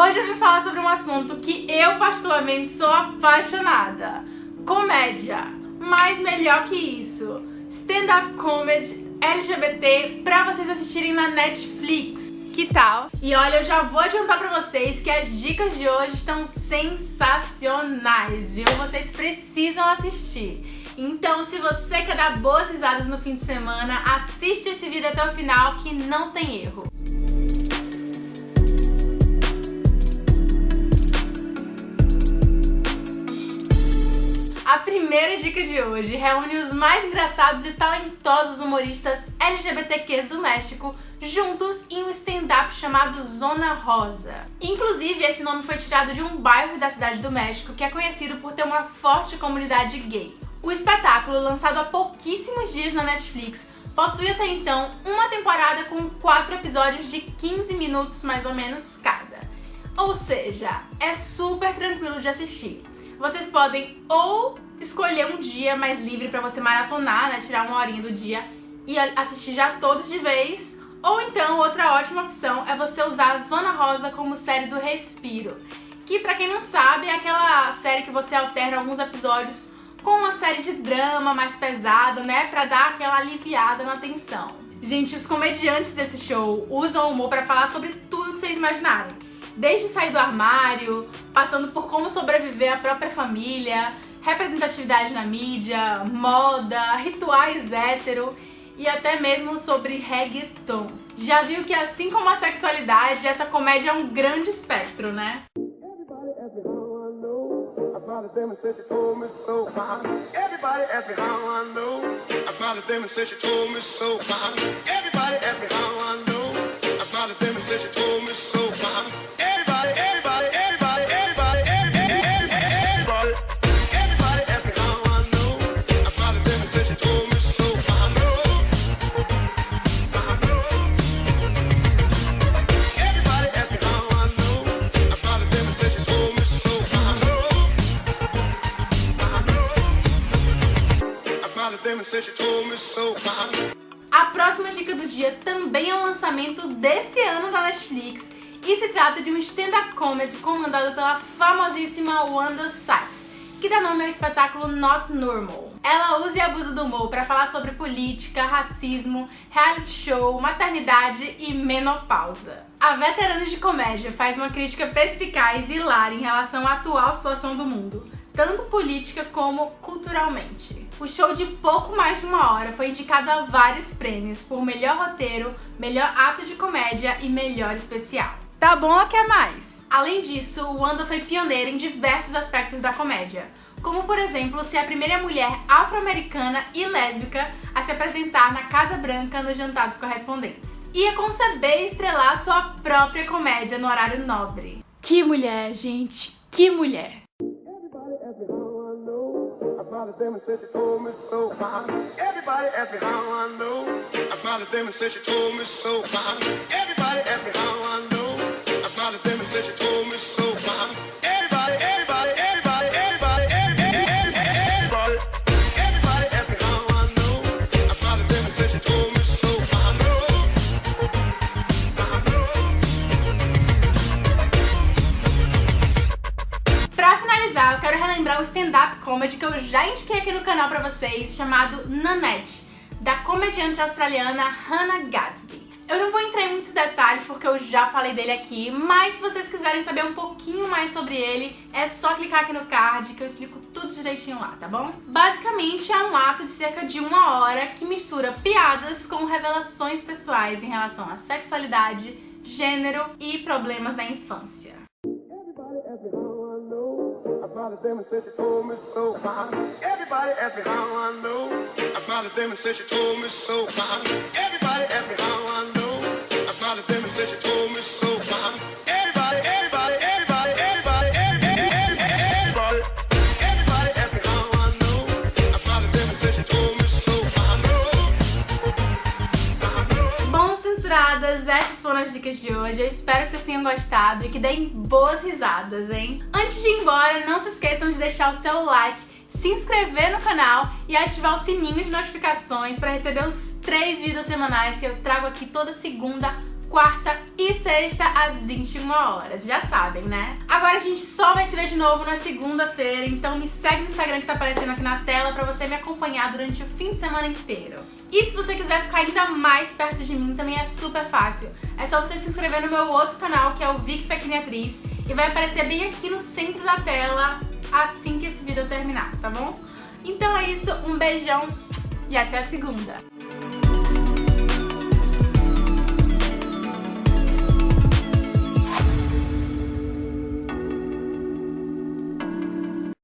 Hoje eu vim falar sobre um assunto que eu particularmente sou apaixonada. Comédia. Mas melhor que isso, stand-up comedy LGBT pra vocês assistirem na Netflix. Que tal? E olha, eu já vou adiantar pra vocês que as dicas de hoje estão sensacionais, viu? Vocês precisam assistir. Então, se você quer dar boas risadas no fim de semana, assiste esse vídeo até o final que não tem erro. Primeira dica de hoje reúne os mais engraçados e talentosos humoristas LGBTQs do México juntos em um stand-up chamado Zona Rosa. Inclusive, esse nome foi tirado de um bairro da cidade do México que é conhecido por ter uma forte comunidade gay. O espetáculo, lançado há pouquíssimos dias na Netflix, possui até então uma temporada com quatro episódios de 15 minutos mais ou menos cada. Ou seja, é super tranquilo de assistir vocês podem ou escolher um dia mais livre pra você maratonar, né, tirar uma horinha do dia e assistir já todos de vez, ou então outra ótima opção é você usar a Zona Rosa como série do Respiro, que pra quem não sabe é aquela série que você alterna alguns episódios com uma série de drama mais pesada, né, pra dar aquela aliviada na tensão. Gente, os comediantes desse show usam o humor pra falar sobre tudo que vocês imaginarem. Desde sair do armário, passando por como sobreviver à própria família, representatividade na mídia, moda, rituais hétero e até mesmo sobre reggaeton. Já viu que assim como a sexualidade, essa comédia é um grande espectro, né? Everybody A próxima dica do dia também é um lançamento desse ano da Netflix e se trata de um stand-up comedy comandado pela famosíssima Wanda Sykes, que dá nome ao espetáculo Not Normal. Ela usa e abusa do humor para falar sobre política, racismo, reality show, maternidade e menopausa. A veterana de comédia faz uma crítica perspicaz e hilária em relação à atual situação do mundo, tanto política como culturalmente. O show de pouco mais de uma hora foi indicado a vários prêmios por melhor roteiro, melhor ato de comédia e melhor especial. Tá bom ou quer mais? Além disso, Wanda foi pioneira em diversos aspectos da comédia, como por exemplo ser a primeira mulher afro-americana e lésbica a se apresentar na Casa Branca nos Jantares Correspondentes. Ia conceber e estrelar sua própria comédia no horário nobre. Que mulher, gente, que mulher! Smiled at them and said she told me so. Everybody asked me how I know. I smiled at them and said she told me so. Far. Everybody relembrar o stand-up comedy que eu já indiquei aqui no canal pra vocês, chamado Nanette, da comediante australiana Hannah Gadsby. Eu não vou entrar em muitos detalhes porque eu já falei dele aqui, mas se vocês quiserem saber um pouquinho mais sobre ele, é só clicar aqui no card que eu explico tudo direitinho lá, tá bom? Basicamente é um ato de cerca de uma hora que mistura piadas com revelações pessoais em relação à sexualidade, gênero e problemas da infância. Smiled at them and said she told me so. Everybody asked me how I know. I smiled at them and said she told me so. Everybody asked me how I know. I smiled at them and said she told me so. Essas foram as dicas de hoje. Eu espero que vocês tenham gostado e que deem boas risadas, hein? Antes de ir embora, não se esqueçam de deixar o seu like, se inscrever no canal e ativar o sininho de notificações para receber os três vídeos semanais que eu trago aqui toda segunda, quarta e sexta às 21 horas, já sabem, né? Agora a gente só vai se ver de novo na segunda-feira, então me segue no Instagram que tá aparecendo aqui na tela pra você me acompanhar durante o fim de semana inteiro. E se você quiser ficar ainda mais perto de mim, também é super fácil. É só você se inscrever no meu outro canal, que é o Vic Pequena Atriz, e vai aparecer bem aqui no centro da tela assim que esse vídeo terminar, tá bom? Então é isso, um beijão e até a segunda!